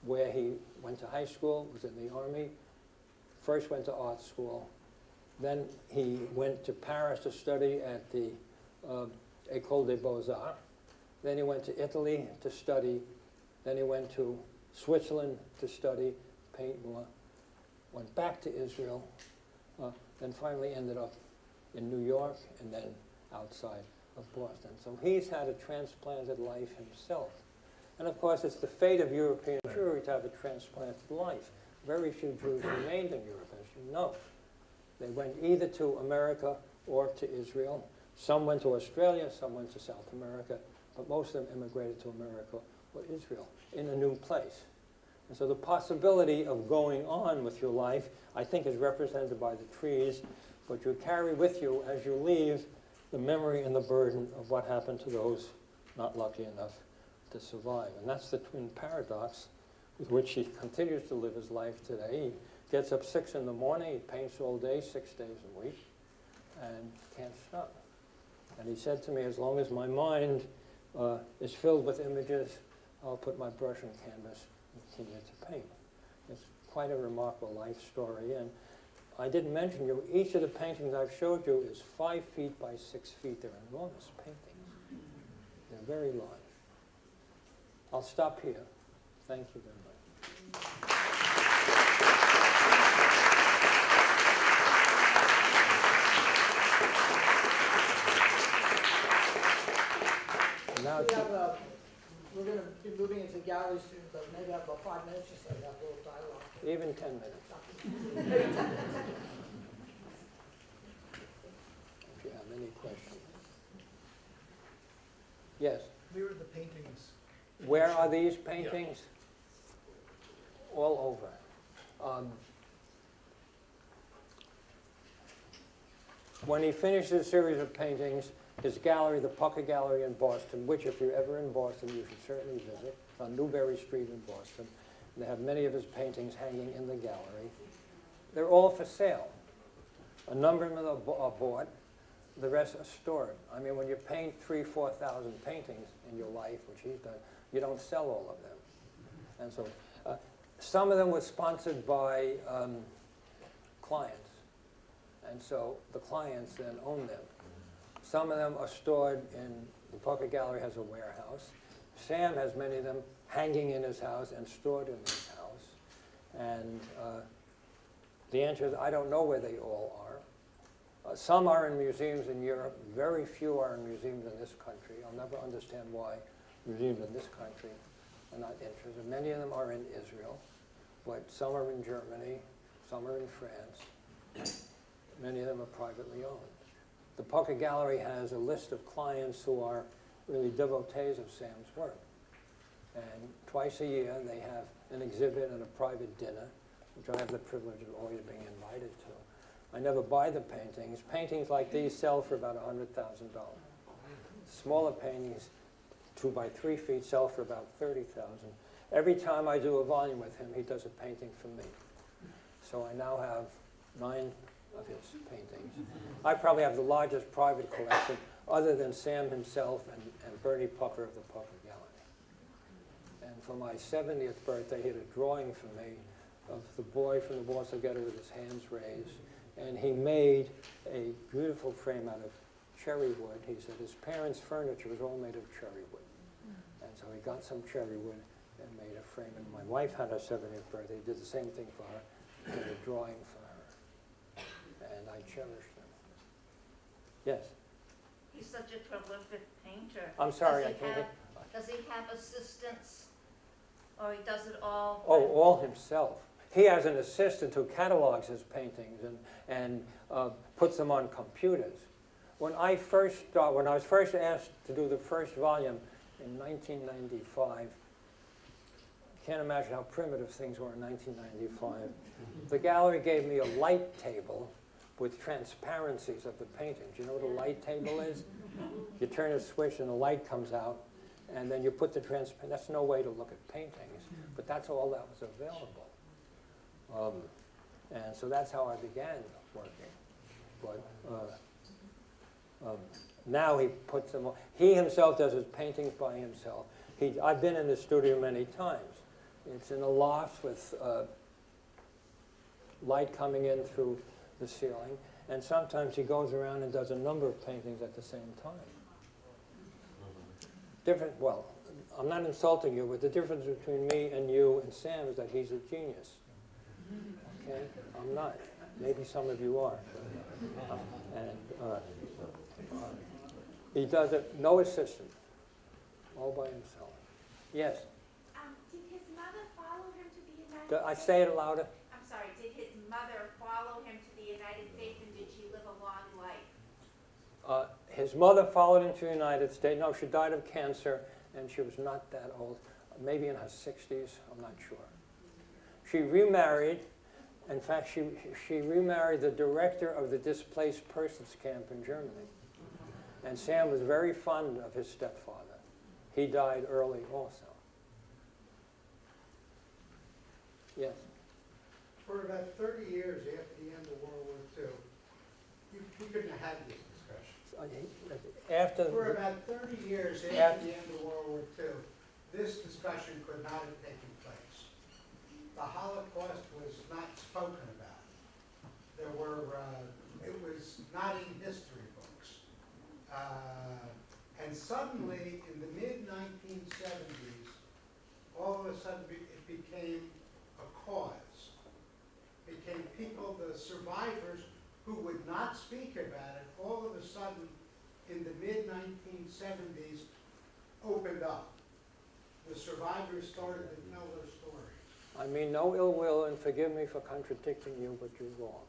where he went to high school, was in the army, first went to art school, then he went to Paris to study at the uh, École des Beaux-Arts, then he went to Italy to study, then he went to Switzerland to study, paint more, went back to Israel, uh, then finally ended up in New York and then outside of Boston. So he's had a transplanted life himself. And of course, it's the fate of European Jewry to have a transplanted life. Very few Jews remained in Europe, as you know. They went either to America or to Israel. Some went to Australia, some went to South America, but most of them immigrated to America or Israel in a new place. And so the possibility of going on with your life, I think, is represented by the trees, but you carry with you as you leave the memory and the burden of what happened to those not lucky enough to survive. And that's the twin paradox with which he continues to live his life today. He gets up six in the morning, he paints all day, six days a week, and can't stop. And he said to me, as long as my mind uh, is filled with images, I'll put my brush on canvas and continue to paint. It's quite a remarkable life story. And I didn't mention you, each of the paintings I've showed you is five feet by six feet. They're enormous paintings. They're very large. I'll stop here. Thank you very much. Now, We have, we're gonna be moving into gallery soon, but maybe I have about five minutes or so to have a little dialogue. even 10 minutes, if you have any questions. Yes, Where are the paintings? where are these paintings? All over. Um, When he finishes a series of paintings, his gallery, the Pucker Gallery in Boston, which if you're ever in Boston, you should certainly visit, it's on Newbury Street in Boston. They have many of his paintings hanging in the gallery. They're all for sale. A number of them are are bought, the rest are stored. I mean, when you paint three, 4,000 paintings in your life, which he's done, you don't sell all of them. And so, uh, some of them were sponsored by um, clients. And so the clients then own them. Some of them are stored in, the Pucker Gallery has a warehouse. Sam has many of them hanging in his house and stored in his house. And uh, the answer is, I don't know where they all are. Uh, Some are in museums in Europe, very few are in museums in this country. I'll never understand why museums in this country are not interested. Many of them are in Israel, but some are in Germany, some are in France. Many of them are privately owned. The Pucker Gallery has a list of clients who are really devotees of Sam's work. And twice a year, they have an exhibit and a private dinner, which I have the privilege of always being invited to. I never buy the paintings. Paintings like these sell for about $100,000. Smaller paintings, two by three feet, sell for about 30000 Every time I do a volume with him, he does a painting for me. So I now have nine of his paintings. I probably have the largest private collection, other than Sam himself and, and Bernie Pucker of the Pucker Gallery. And for my 70th birthday, he had a drawing for me of the boy from the Boston Ghetto with his hands raised. And he made a beautiful frame out of cherry wood. He said his parents' furniture was all made of cherry wood. And so he got some cherry wood and made a frame. And my wife had her 70th birthday, He did the same thing for her, made a drawing for. And I cherish them. Yes, He's such a prolific painter. I'm sorry, Does I he can't. have- Does he have assistants? Or he does it all? Oh, all himself. He has an assistant who catalogs his paintings and, and uh, puts them on computers. When I first start, when I was first asked to do the first volume in 1995, can't imagine how primitive things were in 1995. The gallery gave me a light table with transparencies of the paintings. You know what a light table is? You turn a switch and the light comes out, and then you put the transparent, that's no way to look at paintings, but that's all that was available. Um, and so that's how I began working. But uh, um, now he puts them, on- he himself does his paintings by himself. He, I've been in the studio many times. It's in a loft with uh, light coming in through the ceiling, and sometimes he goes around and does a number of paintings at the same time. Different, well, I'm not insulting you, but the difference between me and you and Sam is that he's a genius. Okay? I'm not. Maybe some of you are. And uh, he does it, no assistant, all by himself. Yes, Um, did his mother follow him to the United States? I say it louder? I'm sorry, did his mother follow him to the United States and did she live a long life? Uh, His mother followed him to the United States. No, she died of cancer, and she was not that old, maybe in her 60s, I'm not sure. She remarried. In fact, she, she remarried the director of the displaced persons camp in Germany. And Sam was very fond of his stepfather. He died early also. Yes. For about thirty years after the end of World War II, you, we couldn't have had these discussions. Uh, After, For about thirty years Yeah. after the end of World War II, this discussion could not have taken place. The Holocaust was not spoken about. There were, uh, it was not in history books. Uh, And suddenly, in the mid-nineteen seventies, all of a sudden, it became a cause. Became people, the survivors, who would not speak about it, all of a sudden, in the mid-nineteen seventies, opened up. The survivors started to tell their story. I mean no ill will, and forgive me for contradicting you, but you're wrong.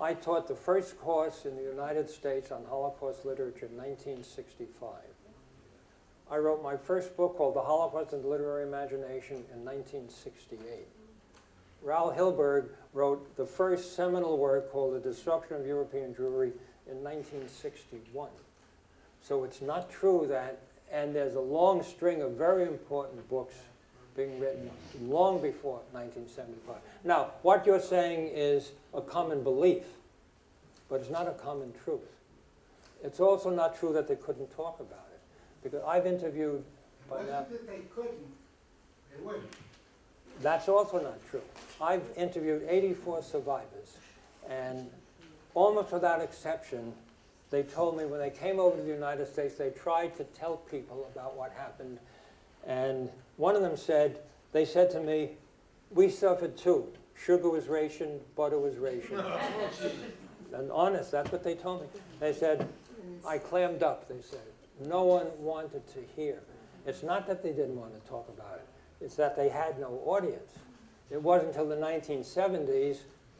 I taught the first course in the United States on Holocaust literature in 1965. I wrote my first book called The Holocaust and the Literary Imagination in 1968. Raoul Hilberg wrote the first seminal work called The Destruction of European Jewry in 1961. So it's not true that, and there's a long string of very important books being written long before 1975. Now, what you're saying is a common belief, but it's not a common truth. It's also not true that they couldn't talk about it, because I've interviewed by now. that they couldn't, they wouldn't. That's also not true. I've interviewed 84 survivors, and almost without exception, they told me when they came over to the United States, they tried to tell people about what happened. And one of them said, they said to me, we suffered too. Sugar was rationed, butter was rationed. Oh, and honest, that's what they told me. They said, I clammed up, they said. No one wanted to hear. It's not that they didn't want to talk about it, it's that they had no audience. It wasn't until the 1970s,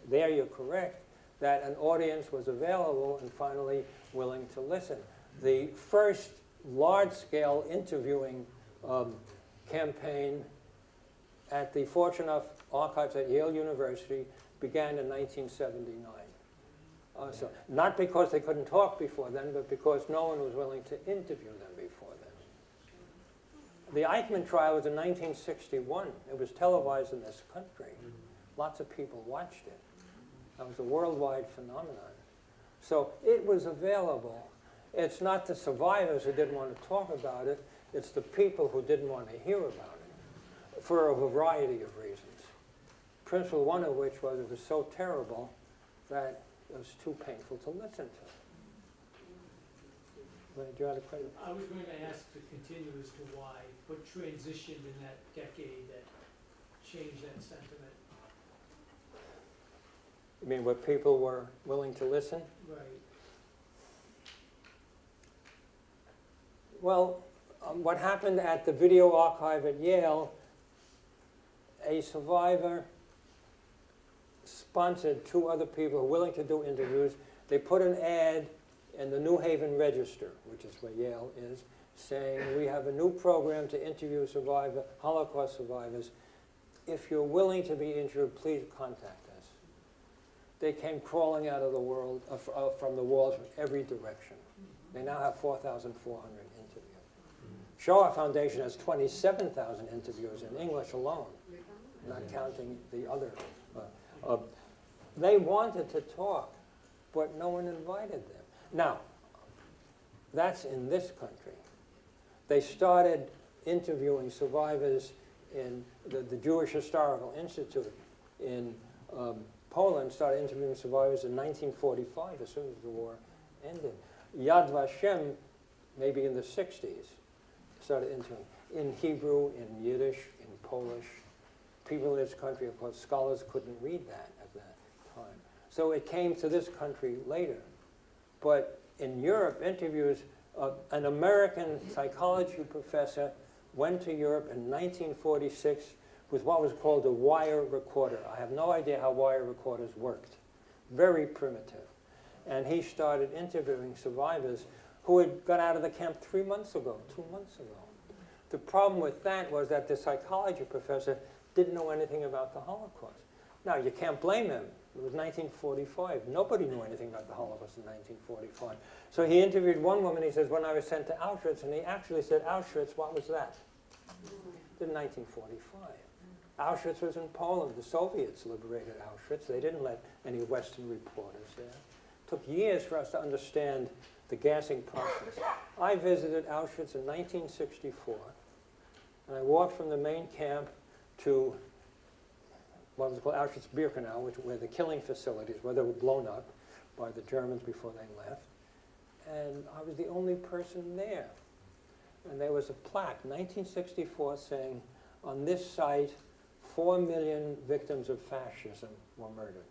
there you're correct, that an audience was available and finally willing to listen. The first large-scale interviewing um, campaign at the Fortunoff Archives at Yale University began in 1979. Uh, so, not because they couldn't talk before then, but because no one was willing to interview them. The Eichmann trial was in 1961. It was televised in this country. Lots of people watched it. That was a worldwide phenomenon. So it was available. It's not the survivors who didn't want to talk about it, it's the people who didn't want to hear about it for a variety of reasons. Principal one of which was it was so terrible that it was too painful to listen to. Do you have a question? I was going to ask to continue as to why, what transitioned in that decade that changed that sentiment? You mean what people were willing to listen? Right. Well, um, what happened at the video archive at Yale, a survivor sponsored two other people who were willing to do interviews. They put an ad in the New Haven Register, which is where Yale is, saying, we have a new program to interview survivor, Holocaust survivors. If you're willing to be interviewed, please contact us. They came crawling out of the world, uh, uh, from the walls from every direction. They now have 4,400 interviews. Shoah Foundation has 27,000 interviews in English alone, not counting the other. uh, uh, They wanted to talk, but no one invited them. Now, that's in this country. They started interviewing survivors in the, the Jewish Historical Institute in um, Poland, started interviewing survivors in 1945, as soon as the war ended. Yad Vashem, maybe in the 60s, started interviewing in Hebrew, in Yiddish, in Polish. People in this country, of course, scholars couldn't read that at that time. So it came to this country later. But in Europe, interviews, uh, an American psychology professor went to Europe in 1946 with what was called a wire recorder. I have no idea how wire recorders worked. Very primitive. And he started interviewing survivors who had got out of the camp three months ago, two months ago. The problem with that was that the psychology professor didn't know anything about the Holocaust. Now, you can't blame him. It was 1945. Nobody knew anything about the Holocaust in 1945. So he interviewed one woman. He says, when I was sent to Auschwitz, and he actually said, Auschwitz, what was that? In 1945. Auschwitz was in Poland. The Soviets liberated Auschwitz. They didn't let any Western reporters there. It took years for us to understand the gassing process. I visited Auschwitz in 1964, and I walked from the main camp to what was called Auschwitz-Birkenau, which were the killing facilities, where they were blown up by the Germans before they left. And I was the only person there. And there was a plaque, 1964, saying, on this site, four million victims of fascism were murdered.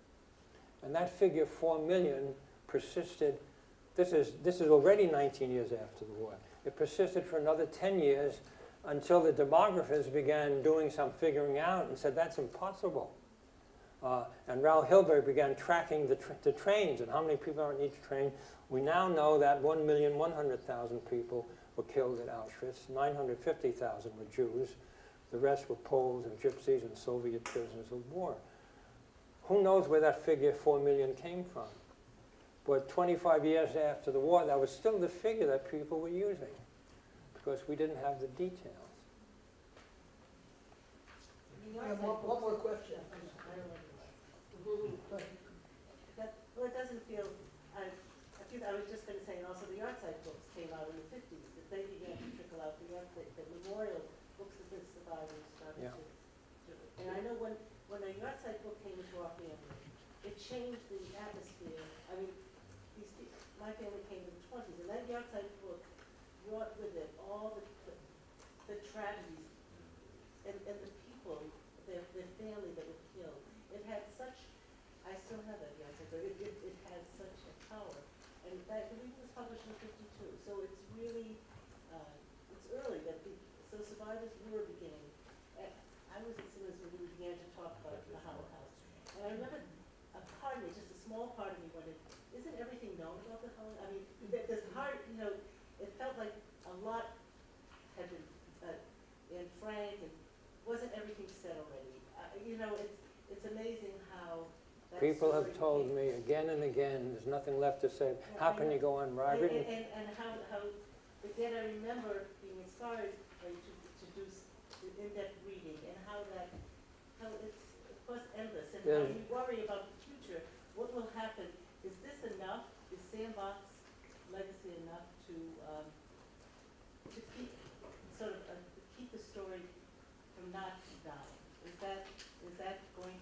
And that figure, four million, persisted. This is, this is already 19 years after the war. It persisted for another 10 years until the demographers began doing some figuring out and said, that's impossible. Uh, and Raoul Hilberg began tracking the, tr the trains and how many people are on each train. We now know that 1,100,000 people were killed at Auschwitz, 950,000 were Jews, the rest were Poles and Gypsies and Soviet prisoners of war. Who knows where that figure 4 million came from? But 25 years after the war, that was still the figure that people were using because we didn't have the details. Have one, one more question. That, well, it doesn't feel, I, I feel, I was just gonna say, and also the yahrzeit books came out in the fifties, that they began to trickle out, the art, the, the memorial books that the survivors started Yeah. to, to. And I know when, when a yahrzeit book came into our family, it changed the atmosphere, I mean, these people, my family came in the twenties, and that yahrzeit book brought with it all the, the, the tragedies and, and the people, their, their family that were killed. It had such, I still have that yahrzeit book, it, it, it has such a power. And that, I believe it was published in fifty-two, so it's really, uh, it's early that the small part of me wondered, isn't everything known about the Holocaust? I mean, there- there's hard, you know, it felt like a lot had been, uh, in Frank, and wasn't everything said already? Uh, you know, it's, it's amazing how that People have told me again and again, there's nothing left to say. How can you go on, And, I've and, and how, how, but then I remember being inspired to, to do in-depth reading and how that, how it's, of course, endless. And how Yeah. you worry about the future, what will happen? Is this enough? Is Sam Bak's legacy enough to, um, to keep, sort of, uh, keep the story from not dying? Is that, is that going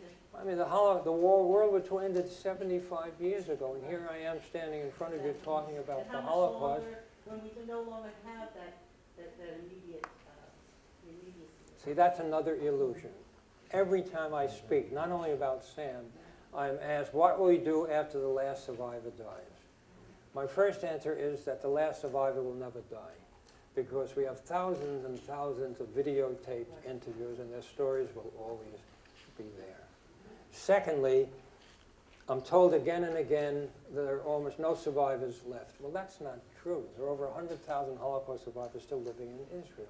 mean, the holo, the war, World War II ended seventy-five years ago, and here I am standing in front of you talking about And the Holocaust. longer, when we can no longer have that, that, that immediate, uh? See, that's another illusion. Every time I speak, not only about Sam, I'm asked, what will we do after the last survivor dies? My first answer is that the last survivor will never die, because we have thousands and thousands of videotaped interviews, and their stories will always be there. Secondly, I'm told again and again that there are almost no survivors left. Well, that's not true. There are over 100,000 Holocaust survivors still living in Israel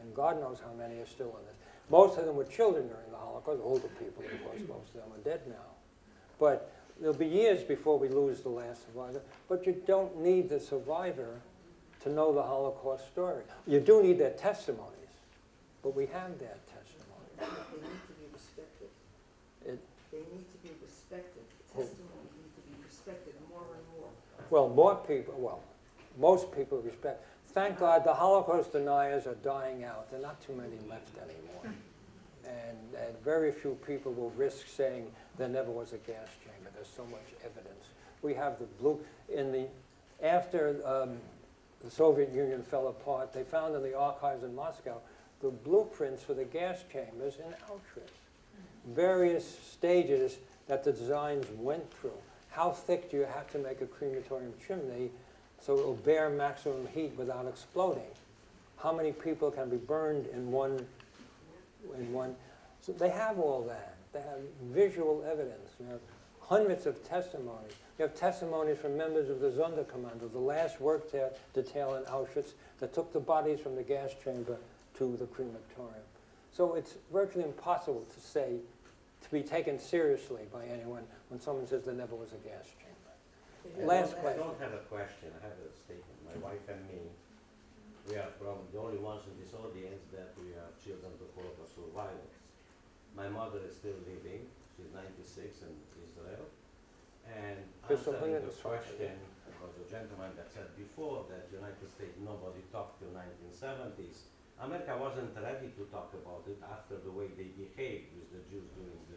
and God knows how many are still in it. Most of them were children during the Holocaust, older people, of course, most of them are dead now. But there'll be years before we lose the last survivor, but you don't need the survivor to know the Holocaust story. You do need their testimonies, but we have their testimony. They need to be respected. It- They need to be respected. Who? Testimony needs to be respected more and more. Well, more people, well, most people respect. Thank God the Holocaust deniers are dying out. There are not too many left anymore. And, and very few people will risk saying there never was a gas chamber. There's so much evidence. We have the blue, in the, after um, the Soviet Union fell apart, they found in the archives in Moscow the blueprints for the gas chambers in Auschwitz. Various stages that the designs went through. How thick do you have to make a crematorium chimney so it will bear maximum heat without exploding? How many people can be burned in one, in one? So they have all that. They have visual evidence. You have hundreds of testimonies. You have testimonies from members of the Sonderkommando, the last work detail in Auschwitz that took the bodies from the gas chamber to the crematorium. So it's virtually impossible to say, to be taken seriously by anyone when someone says there never was a gas chamber. They Last have- I question. don't have a question, I have a statement. My wife and me, we are probably the only ones in this audience that we are children of Holocaust survivors. My mother is still living, she's ninety-six in Israel. And answering the question of the gentleman that said before that the United States, nobody talked till nineteen seventies. America wasn't ready to talk about it after the way they behaved with the Jews during the,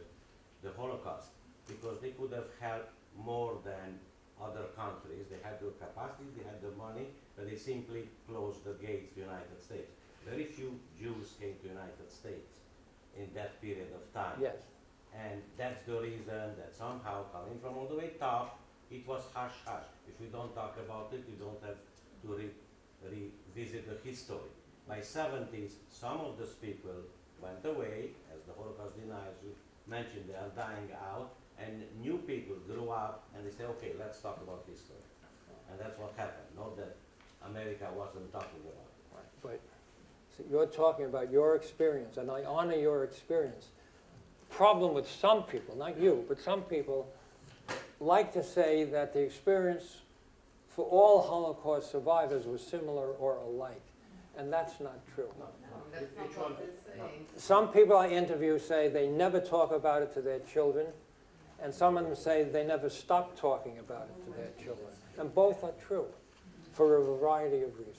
the Holocaust. Because they could have helped more than other countries. They had the capacity, they had the money, but they simply closed the gates to United States. Very few Jews came to the United States in that period of time. Yes. And that's the reason that somehow coming from all the way top, it was hush hush. If we don't talk about it, we don't have to re- revisit the history. By 70s, some of those people went away, as the Holocaust deniers you mentioned, they are dying out, and new people grew up and they say, okay, let's talk about history. And that's what happened, not that America wasn't talking about it. Right, But so you're talking about your experience, and I honor your experience. Problem with some people, not you, but some people like to say that the experience for all Holocaust survivors was similar or alike, and that's not true. That's not what they're saying. Some people I interview say they never talk about it to their children, and some of them say they never stop talking about it to their children. And both are true, for a variety of reasons.